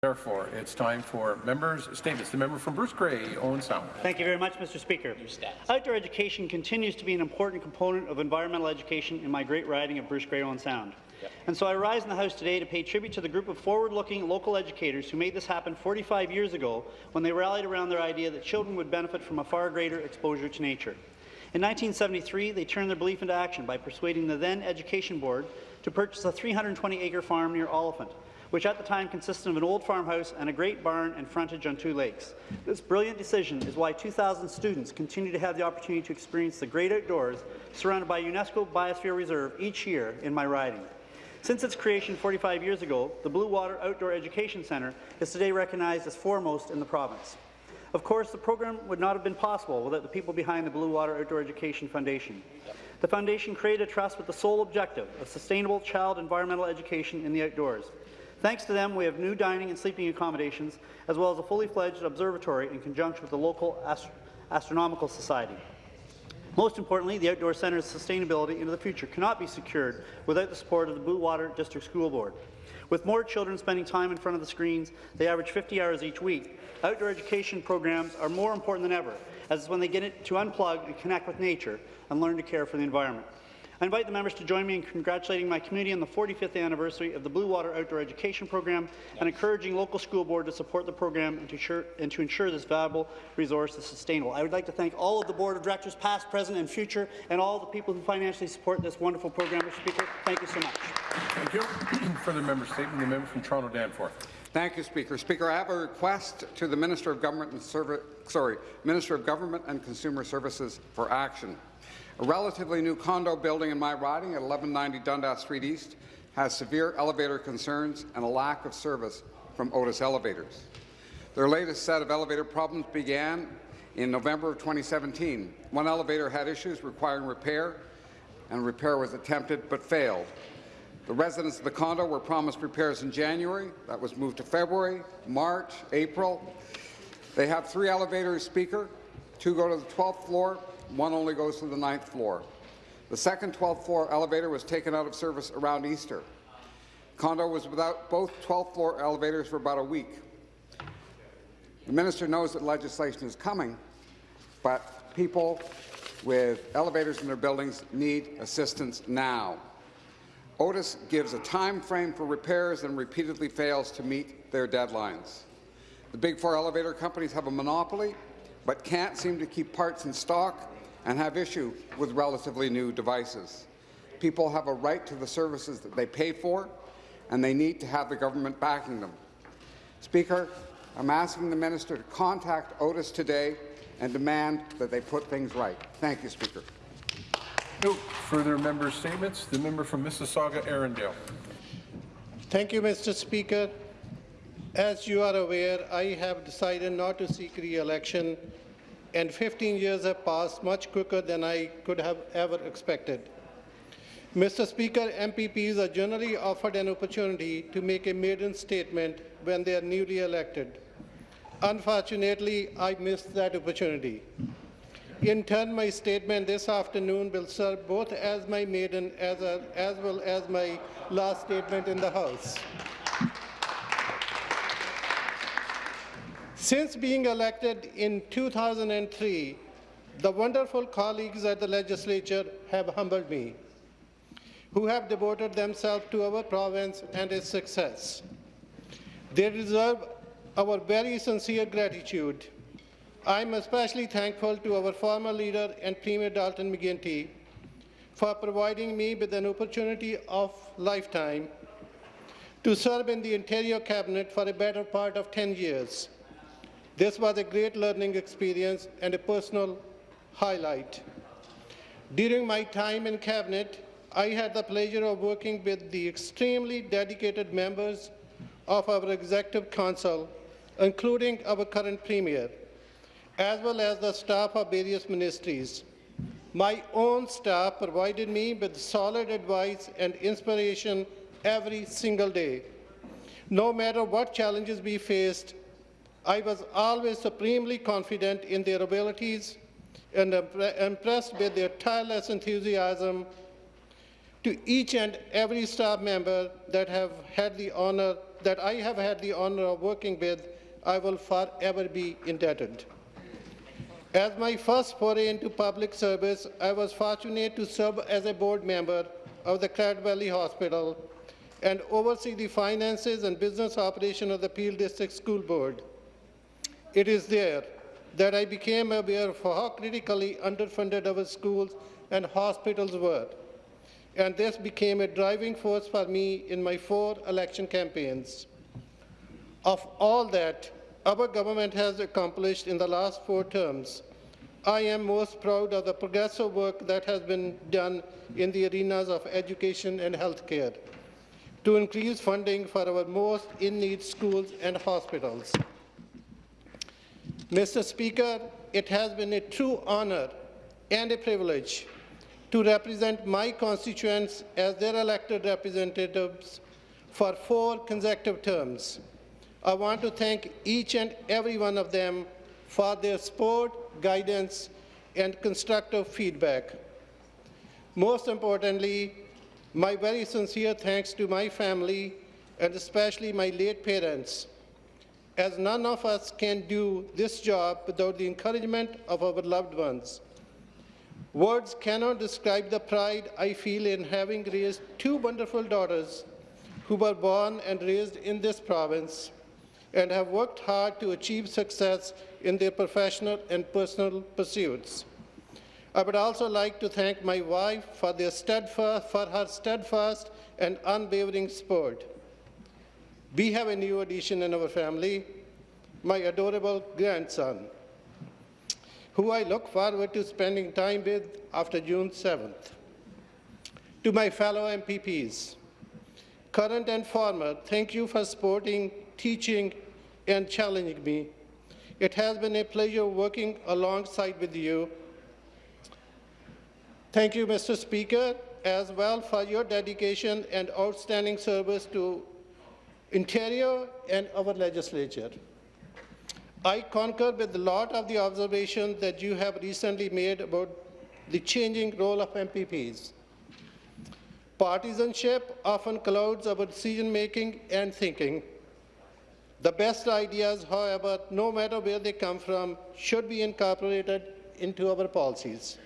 Therefore, it's time for members' statements. The member from Bruce Grey, Owen Sound. Thank you very much, Mr. Speaker. Outdoor education continues to be an important component of environmental education in my great riding of Bruce Grey Owen Sound. Yep. And so I rise in the House today to pay tribute to the group of forward-looking local educators who made this happen 45 years ago when they rallied around their idea that children would benefit from a far greater exposure to nature. In 1973, they turned their belief into action by persuading the then Education Board to purchase a 320-acre farm near Oliphant which at the time consisted of an old farmhouse and a great barn and frontage on two lakes. This brilliant decision is why 2,000 students continue to have the opportunity to experience the great outdoors surrounded by UNESCO Biosphere Reserve each year in my riding. Since its creation 45 years ago, the Blue Water Outdoor Education Centre is today recognized as foremost in the province. Of course, the program would not have been possible without the people behind the Blue Water Outdoor Education Foundation. The Foundation created a trust with the sole objective of sustainable child environmental education in the outdoors. Thanks to them, we have new dining and sleeping accommodations, as well as a fully fledged observatory in conjunction with the local Ast Astronomical Society. Most importantly, the Outdoor Centre's sustainability into the future cannot be secured without the support of the Blue Water District School Board. With more children spending time in front of the screens, they average 50 hours each week. Outdoor education programs are more important than ever, as it's when they get to unplug and connect with nature and learn to care for the environment. I invite the members to join me in congratulating my community on the 45th anniversary of the Blue Water Outdoor Education Program and encouraging local school board to support the program and to, ensure, and to ensure this valuable resource is sustainable. I would like to thank all of the board of directors, past, present and future, and all the people who financially support this wonderful program, Mr. Speaker. Thank you so much. Thank you. Further member statement, the member from Toronto Danforth. Thank you, Speaker. Speaker, I have a request to the Minister of Government and Service, sorry, Minister of Government and Consumer Services for action. A relatively new condo building in my riding at 1190 Dundas Street East has severe elevator concerns and a lack of service from Otis Elevators. Their latest set of elevator problems began in November of 2017. One elevator had issues requiring repair, and repair was attempted but failed. The residents of the condo were promised repairs in January. That was moved to February, March, April. They have three elevators, Speaker. Two go to the 12th floor, one only goes to the ninth floor. The second 12th floor elevator was taken out of service around Easter. Condo was without both 12th floor elevators for about a week. The minister knows that legislation is coming, but people with elevators in their buildings need assistance now. Otis gives a time frame for repairs and repeatedly fails to meet their deadlines. The big four elevator companies have a monopoly, but can't seem to keep parts in stock and have issue with relatively new devices. People have a right to the services that they pay for, and they need to have the government backing them. Speaker, I'm asking the minister to contact Otis today and demand that they put things right. Thank you, Speaker. No further member statements. The member from Mississauga, Erindale. Thank you, Mr. Speaker. As you are aware, I have decided not to seek re-election and 15 years have passed much quicker than I could have ever expected. Mr. Speaker, MPPs are generally offered an opportunity to make a maiden statement when they are newly elected. Unfortunately, I missed that opportunity. In turn, my statement this afternoon will serve both as my maiden as, a, as well as my last statement in the House. Since being elected in 2003, the wonderful colleagues at the legislature have humbled me, who have devoted themselves to our province and its success. They deserve our very sincere gratitude. I am especially thankful to our former leader and Premier Dalton McGuinty for providing me with an opportunity of lifetime to serve in the Interior Cabinet for a better part of 10 years. This was a great learning experience and a personal highlight. During my time in Cabinet, I had the pleasure of working with the extremely dedicated members of our Executive Council, including our current Premier, as well as the staff of various ministries. My own staff provided me with solid advice and inspiration every single day. No matter what challenges we faced, I was always supremely confident in their abilities and impressed with their tireless enthusiasm to each and every staff member that have had the honour that I have had the honor of working with, I will forever be indebted. As my first foray into public service, I was fortunate to serve as a board member of the Credit Valley Hospital and oversee the finances and business operation of the Peel District School Board. It is there that I became aware of how critically underfunded our schools and hospitals were, and this became a driving force for me in my four election campaigns. Of all that our government has accomplished in the last four terms, I am most proud of the progressive work that has been done in the arenas of education and healthcare to increase funding for our most in-need schools and hospitals. Mr. Speaker, it has been a true honor and a privilege to represent my constituents as their elected representatives for four consecutive terms. I want to thank each and every one of them for their support, guidance, and constructive feedback. Most importantly, my very sincere thanks to my family and especially my late parents, as none of us can do this job without the encouragement of our loved ones. Words cannot describe the pride I feel in having raised two wonderful daughters who were born and raised in this province and have worked hard to achieve success in their professional and personal pursuits. I would also like to thank my wife for, for her steadfast and unwavering support. We have a new addition in our family, my adorable grandson, who I look forward to spending time with after June 7th. To my fellow MPPs, current and former, thank you for supporting, teaching, and challenging me. It has been a pleasure working alongside with you. Thank you, Mr. Speaker, as well for your dedication and outstanding service to Ontario and our legislature. I concur with a lot of the observations that you have recently made about the changing role of MPPs. Partisanship often clouds our decision-making and thinking. The best ideas, however, no matter where they come from, should be incorporated into our policies.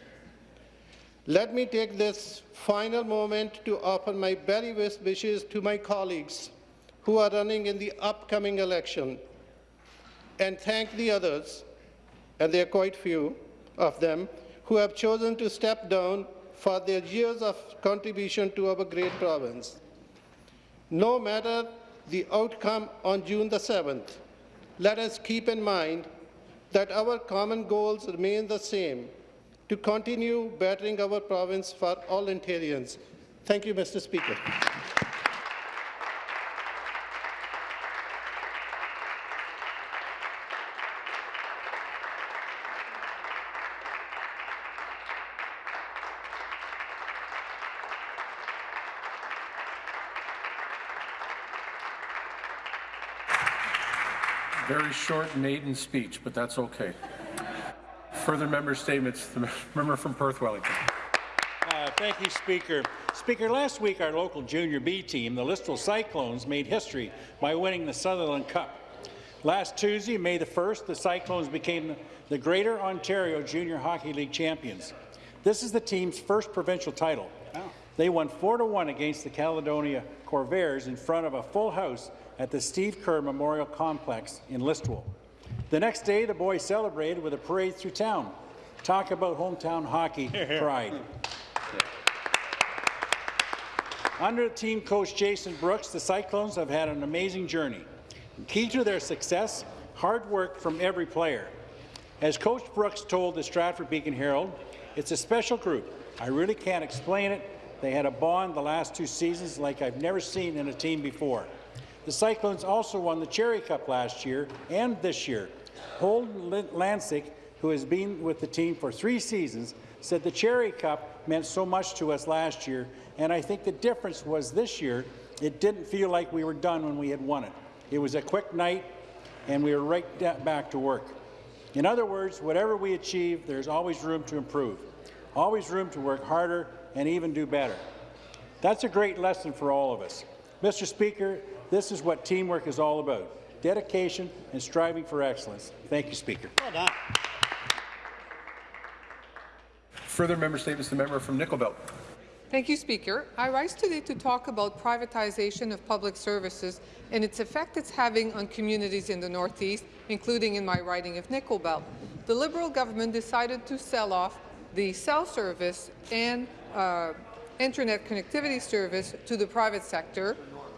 Let me take this final moment to offer my very best wishes to my colleagues who are running in the upcoming election and thank the others, and there are quite few of them, who have chosen to step down for their years of contribution to our great province. No matter the outcome on June the 7th, let us keep in mind that our common goals remain the same, to continue bettering our province for all Ontarians. Thank you, Mr. Speaker. Very short maiden speech, but that's okay. Further member statements, the member from Perth Wellington. Uh, thank you, Speaker. Speaker, last week our local Junior B team, the Listowel Cyclones, made history by winning the Sutherland Cup. Last Tuesday, May the 1st, the Cyclones became the Greater Ontario Junior Hockey League champions. This is the team's first provincial title. They won 4-1 against the Caledonia Corvairs in front of a full house at the Steve Kerr Memorial Complex in Listowel. The next day, the boys celebrated with a parade through town. Talk about hometown hockey pride. Under team coach Jason Brooks, the Cyclones have had an amazing journey. Key to their success, hard work from every player. As Coach Brooks told the Stratford Beacon Herald, it's a special group. I really can't explain it. They had a bond the last two seasons like I've never seen in a team before. The Cyclones also won the Cherrey Cup last year and this year. Holden Lancic, who has been with the team for three seasons, said the Cherrey Cup meant so much to us last year, and I think the difference was this year, it didn't feel like we were done when we had won it. It was a quick night, and we were right back to work. In other words, whatever we achieve, there's always room to improve, always room to work harder and even do better. That's a great lesson for all of us. Mr. Speaker, This is what teamwork is all about, dedication and striving for excellence. Thank you, Speaker. Well done. Further member statements, the member from Nickel Belt. Thank you, Speaker. I rise today to talk about privatization of public services and its effect it's having on communities in the Northeast, including in my riding of Nickel Belt. The Liberal government decided to sell off the cell service and uh, internet connectivity service to the private sector.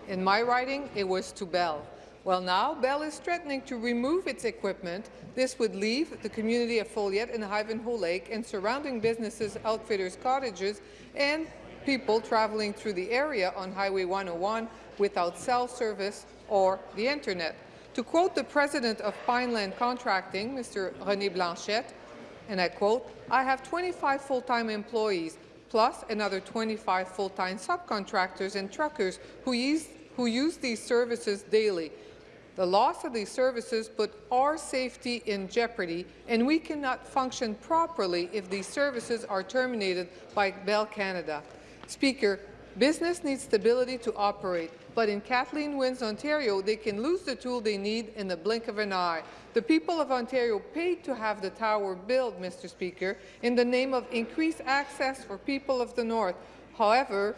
In my writing, it was to Bell. Well, now Bell is threatening to remove its equipment. This would leave the community of Foleyet and Ivanhoe Lake and surrounding businesses, outfitters, cottages, and people traveling through the area on Highway 101 without cell service or the internet. To quote the president of Pineland Contracting, Mr. René Blanchette, and I quote, I have 25 full-time employees, plus another 25 full-time subcontractors and truckers who use, who use these services daily. The loss of these services put our safety in jeopardy, and we cannot function properly if these services are terminated by Bell Canada. Speaker, business needs stability to operate, but in Kathleen Wynne's Ontario, they can lose the tool they need in the blink of an eye. The people of Ontario paid to have the tower built, Mr. Speaker, in the name of increased access for people of the North. However,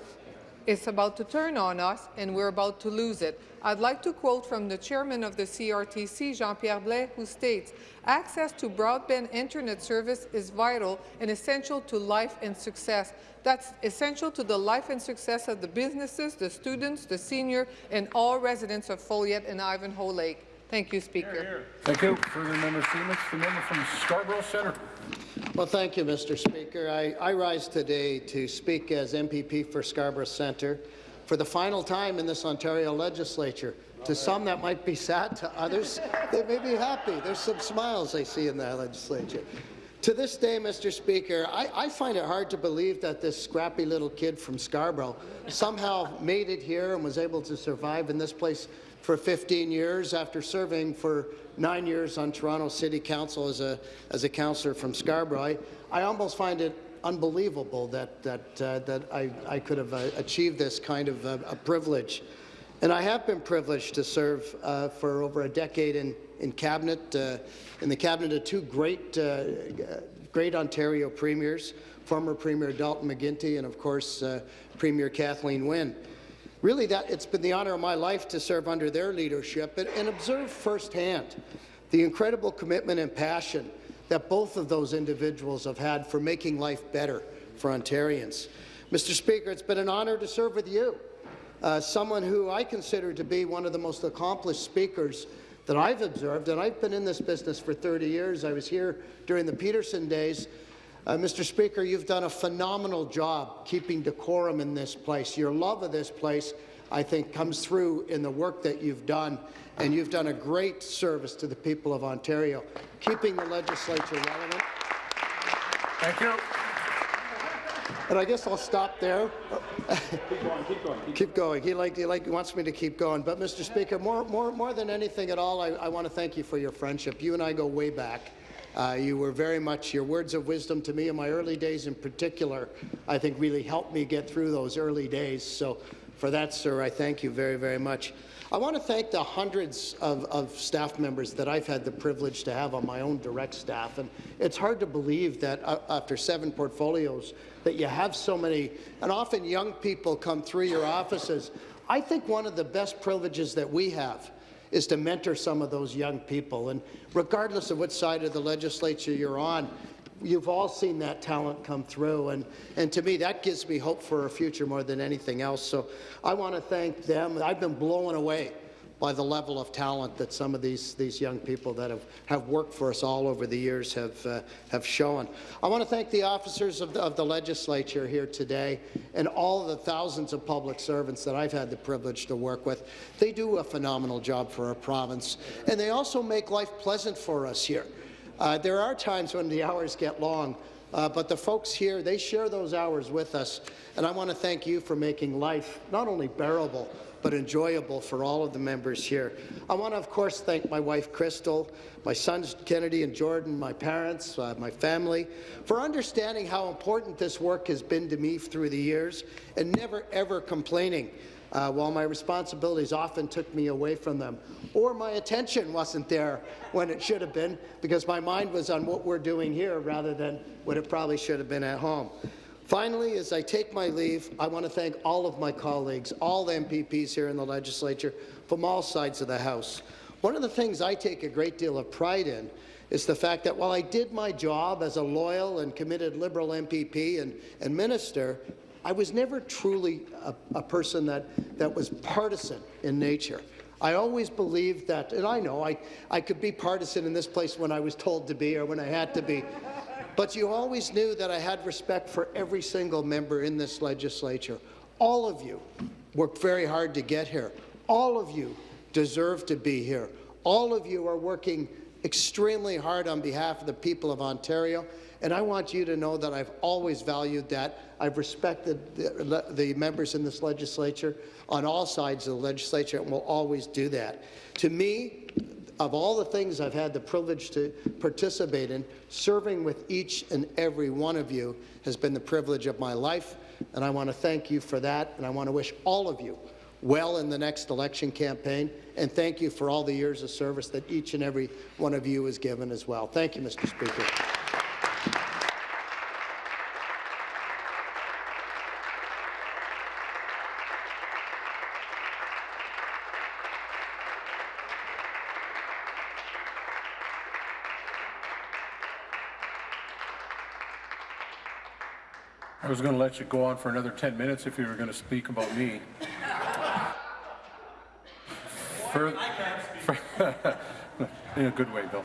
it's about to turn on us, and we're about to lose it. I'd like to quote from the chairman of the CRTC, Jean-Pierre Blais, who states, access to broadband internet service is vital and essential to life and success. That's essential to the life and success of the businesses, the students, the senior, and all residents of Foleyet and Ivanhoe Lake. Thank you, Speaker. Thank you. Further member statements, the member from Scarborough Centre. Well, thank you, Mr. Speaker. I, I rise today to speak as MPP for Scarborough Centre for the final time in this Ontario legislature. To some, that might be sad. To others, they may be happy. There's some smiles I see in that legislature. To this day, Mr. Speaker, I, I, find it hard to believe that this scrappy little kid from Scarborough somehow made it here and was able to survive in this place for 15 years after serving for nine years on Toronto City Council as a, as a councillor from Scarborough. I, I almost find it unbelievable that, that, uh, that I, I could have uh, achieved this kind of uh, a privilege. And I have been privileged to serve uh, for over a decade in, in cabinet, uh, in the cabinet of two great, uh, great Ontario premiers, former Premier Dalton McGuinty and, of course, Premier Kathleen Wynne. Really, that, it's been the honour of my life to serve under their leadership and, and observe firsthand the incredible commitment and passion that both of those individuals have had for making life better for Ontarians. Mr. Speaker, it's been an honour to serve with you, uh, someone who I consider to be one of the most accomplished speakers that I've observed, and I've been in this business for 30 years. I was here during the Peterson days. Uh, Mr. Speaker, you've done a phenomenal job keeping decorum in this place. Your love of this place, I think, comes through in the work that you've done, and you've done a great service to the people of Ontario, keeping the legislature relevant. Thank you. And I guess I'll stop there. Keep going, keep going. Keep Keep going. He, like, he like, wants me to keep going. But, Mr. Speaker, more, more, more than anything at all, I, I want to thank you for your friendship. You and I go way back. Uh, you were very much, your words of wisdom to me in my early days in particular, I think really helped me get through those early days. So for that, sir, I thank you very, very much. I want to thank the hundreds of, of, staff members that I've had the privilege to have on my own direct staff. And it's hard to believe that uh, after seven portfolios that you have so many, and often young people come through your offices. I think one of the best privileges that we have is to mentor some of those young people. And regardless of which side of the legislature you're on, you've all seen that talent come through. And, and to me, that gives me hope for a future more than anything else. So I want to thank them. I've been blown away by the level of talent that some of these, these young people that have, have worked for us all over the years have, uh, have shown. I want to thank the officers of the, of the legislature here today and all the thousands of public servants that I've had the privilege to work with. They do a phenomenal job for our province, and they also make life pleasant for us here. Uh, there are times when the hours get long, uh, but the folks here, they share those hours with us, and I want to thank you for making life not only bearable, but enjoyable for all of the members here. I want to, of course, thank my wife, Crystal, my sons, Kennedy and Jordan, my parents, uh, my family, for understanding how important this work has been to me through the years and never, ever complaining uh, while my responsibilities often took me away from them, or my attention wasn't there when it should have been, because my mind was on what we're doing here rather than what it probably should have been at home. Finally, as I take my leave, I want to thank all of my colleagues, all the MPPs here in the legislature, from all sides of the House. One of the things I take a great deal of pride in is the fact that while I did my job as a loyal and committed Liberal MPP and, and minister, I was never truly a, a person that, that was partisan in nature. I always believed that, and I know I, I could be partisan in this place when I was told to be or when I had to be, but you always knew that I had respect for every single member in this legislature. All of you worked very hard to get here. All of you deserve to be here. All of you are working extremely hard on behalf of the people of Ontario, and I want you to know that I've always valued that. I've respected the, the members in this legislature on all sides of the legislature and will always do that. To me, of all the things I've had the privilege to participate in, serving with each and every one of you has been the privilege of my life, and I want to thank you for that, and I want to wish all of you well in the next election campaign, and thank you for all the years of service that each and every one of you has given as well. Thank you, Mr. Speaker. I was going to let you go on for another 10 minutes if you were going to speak about me. Fur- In a good way, Bill.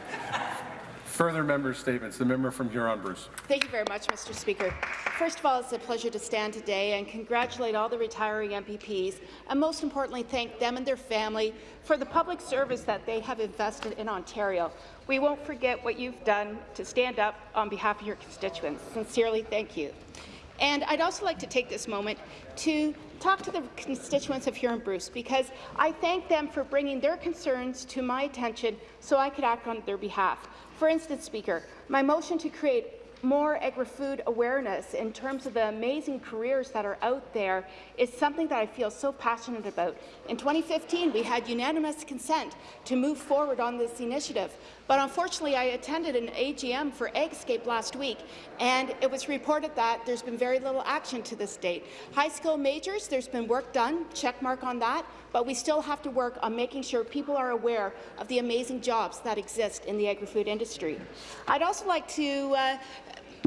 Further member statements. The member from Huron-Bruce. Thank you very much, Mr. Speaker. First of all, it's a pleasure to stand today and congratulate all the retiring MPPs, and most importantly, thank them and their family for the public service that they have invested in Ontario. We won't forget what you've done to stand up on behalf of your constituents. Sincerely, thank you. And I'd also like to take this moment to talk to the constituents of Huron-Bruce because I thank them for bringing their concerns to my attention so I could act on their behalf. For instance, Speaker, my motion to create more agri-food awareness in terms of the amazing careers that are out there is something that I feel so passionate about. In 2015, we had unanimous consent to move forward on this initiative, but unfortunately, I attended an AGM for Agscape last week, and it was reported that there's been very little action to this date. High school majors, there's been work done, check mark on that, but we still have to work on making sure people are aware of the amazing jobs that exist in the agri-food industry. I'd also like to uh,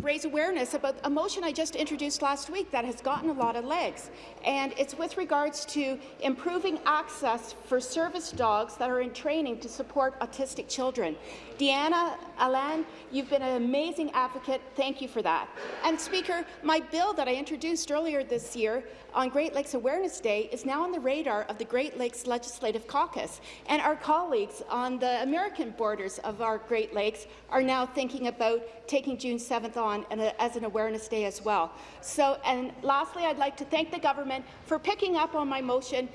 raise awareness about a motion I just introduced last week that has gotten a lot of legs, and it's with regards to improving access for service dogs that are in training to support autistic children. Deanna Alan, you've been an amazing advocate. Thank you for that. And Speaker, my bill that I introduced earlier this year on Great Lakes Awareness Day is now on the radar of the Great Lakes Legislative Caucus, and our colleagues on the American borders of our Great Lakes are now thinking about taking June 7th on as an awareness day as well. So, and lastly, I'd like to thank the government for picking up on my motion,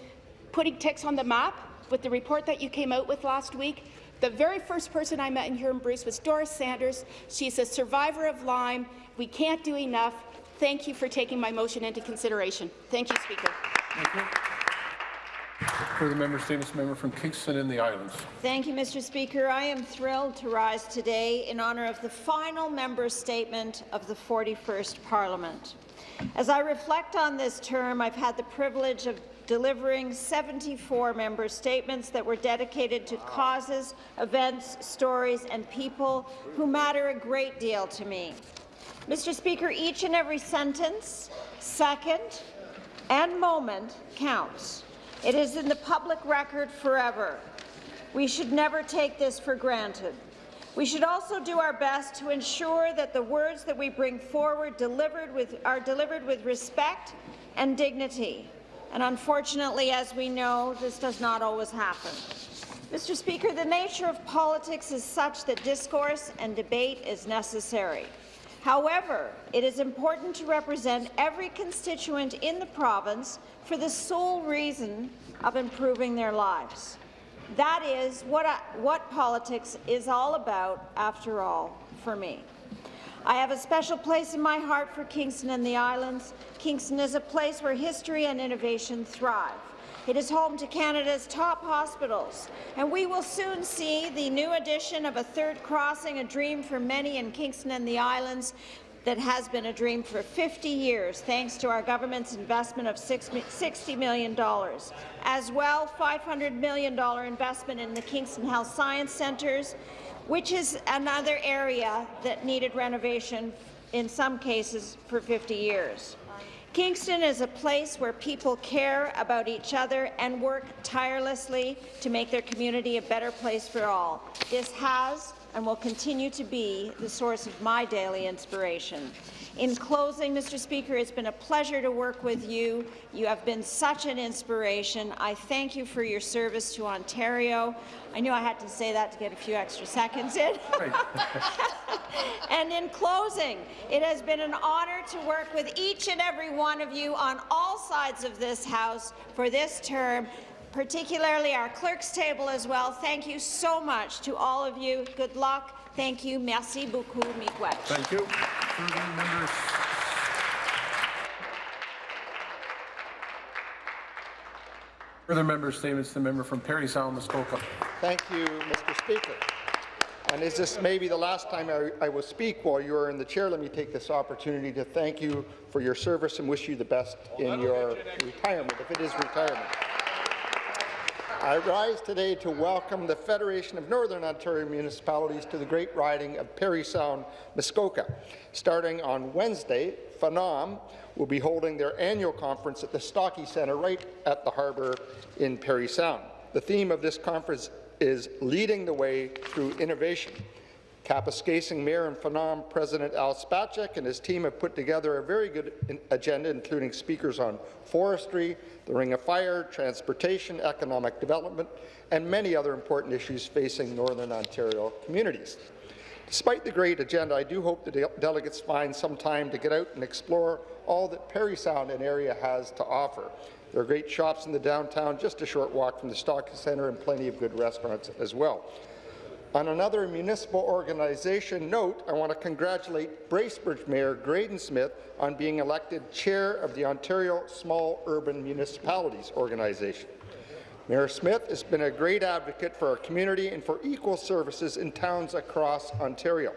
putting ticks on the map with the report that you came out with last week. The very first person I met in Huron-Bruce was Doris Sanders. She's a survivor of Lyme. We can't do enough. Thank you for taking my motion into consideration. Thank you, Speaker. Thank you. For the member statements, member from Kingston and the Islands. Thank you, Mr. Speaker. I am thrilled to rise today in honour of the final member statement of the 41st Parliament. As I reflect on this term, I've had the privilege of delivering 74 member statements that were dedicated to causes, events, stories and people who matter a great deal to me. Mr. Speaker, each and every sentence, second and moment counts. It is in the public record forever. We should never take this for granted. We should also do our best to ensure that the words that we bring forward delivered with, are delivered with respect and dignity. And unfortunately, as we know, this does not always happen. Mr. Speaker, the nature of politics is such that discourse and debate is necessary. However, it is important to represent every constituent in the province for the sole reason of improving their lives. That is what, I, what politics is all about, after all, for me. I have a special place in my heart for Kingston and the Islands. Kingston is a place where history and innovation thrive. It is home to Canada's top hospitals, and we will soon see the new addition of a third crossing, a dream for many in Kingston and the Islands, that has been a dream for 50 years, thanks to our government's investment of $60 million. As well, $500 million investment in the Kingston Health Science Centres, which is another area that needed renovation in some cases for 50 years. Kingston is a place where people care about each other and work tirelessly to make their community a better place for all. This has and will continue to be the source of my daily inspiration. In closing, Mr. Speaker, it's been a pleasure to work with you. You have been such an inspiration. I thank you for your service to Ontario. I knew I had to say that to get a few extra seconds in. and in closing, it has been an honour to work with each and every one of you on all sides of this House for this term particularly our clerk's table as well. Thank you so much to all of you. Good luck. Thank you. Merci beaucoup, Miigwech. Thank you. Further members? Further member statements, the member from Parry Sound, Muskoka. Thank you, Mr. Speaker. And is this maybe the last time I, I, will speak while you are in the chair, let me take this opportunity to thank you for your service and wish you the best in your retirement, if it is retirement. I rise today to welcome the Federation of Northern Ontario Municipalities to the great riding of Parry Sound, Muskoka. Starting on Wednesday, FONOM will be holding their annual conference at the Stockey Centre right at the harbour in Parry Sound. The theme of this conference is Leading the Way Through Innovation. Kapuskasing Mayor and FONOM President Al Spacek and his team have put together a very good agenda, including speakers on forestry, the Ring of Fire, transportation, economic development, and many other important issues facing Northern Ontario communities. Despite the great agenda, I do hope the de delegates find some time to get out and explore all that Parry Sound and area has to offer. There are great shops in the downtown, just a short walk from the Stockey Centre, and plenty of good restaurants as well. On another municipal organization note, I want to congratulate Bracebridge Mayor Graydon Smith on being elected chair of the Ontario Small Urban Municipalities Organization. Mayor Smith has been a great advocate for our community and for equal services in towns across Ontario.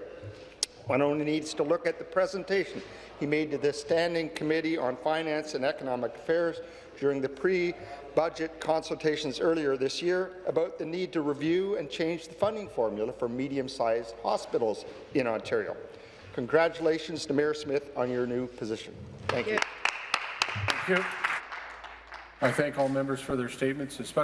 One only needs to look at the presentation he made to the Standing Committee on Finance and Economic Affairs during the pre budget consultations earlier this year about the need to review and change the funding formula for medium-sized hospitals in Ontario. Congratulations to Mayor Smith on your new position. Thank you. Thank you. I thank all members for their statements, especially